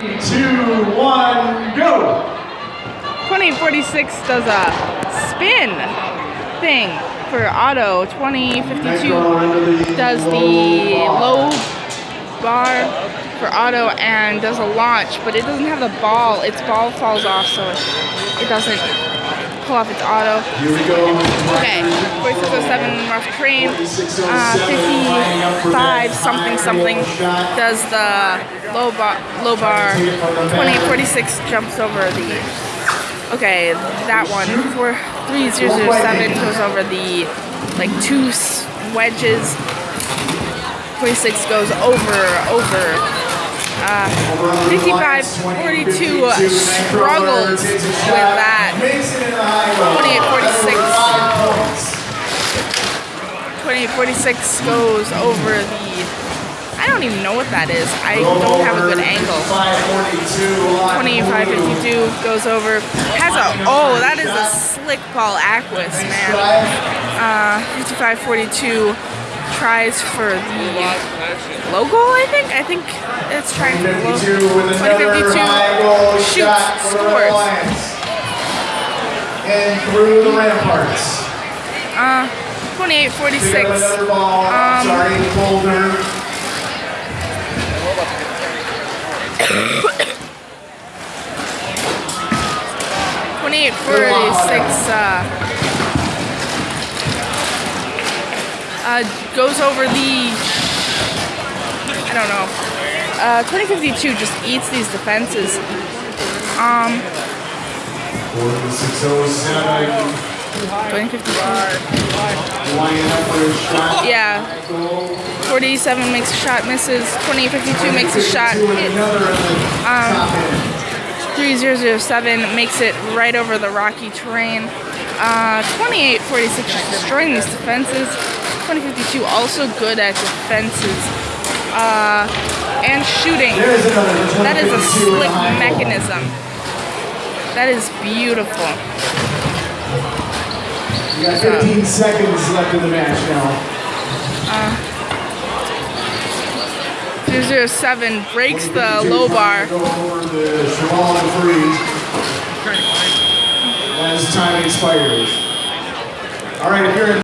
two, one, go! 2046 does a spin thing for auto. 2052 does the low bar for auto and does a launch, but it doesn't have the ball. Its ball falls off, so it doesn't pull off its auto. Here we go. Okay, 4607 Rough Terrain, uh, 55 something something does the low bar, low bar. 2846 jumps over the. Okay, that one. 3007 goes over the like two wedges. 26 goes over, over. Uh, 55, 42 struggles with that. 2846 goes over the. I don't even know what that is. I don't have a good angle. 2552 goes over. Has a. Oh, that is a slick ball Aquis, man. Uh, 5542 tries for the low goal, I think. I think it's trying for the low goal. 2052 shoots, scores. And through the ramparts. Uh, 2846. Um, Twenty-eight forty-six uh, uh, goes over the I don't know. Uh, Twenty fifty-two just eats these defenses. Um. Forty-six oh seven. 2052. Yeah. 47 makes a shot, misses. 2852 makes a shot, hits. Um, 3007 makes it right over the rocky terrain. Uh, 2846 destroying these defenses. 2052 also good at defenses. Uh, and shooting. That is a slick mechanism. That is beautiful. You got 15 seconds left in the match now. Uh, 207 breaks the low bar. Go over the Cheval de As time expires. All right, if you're in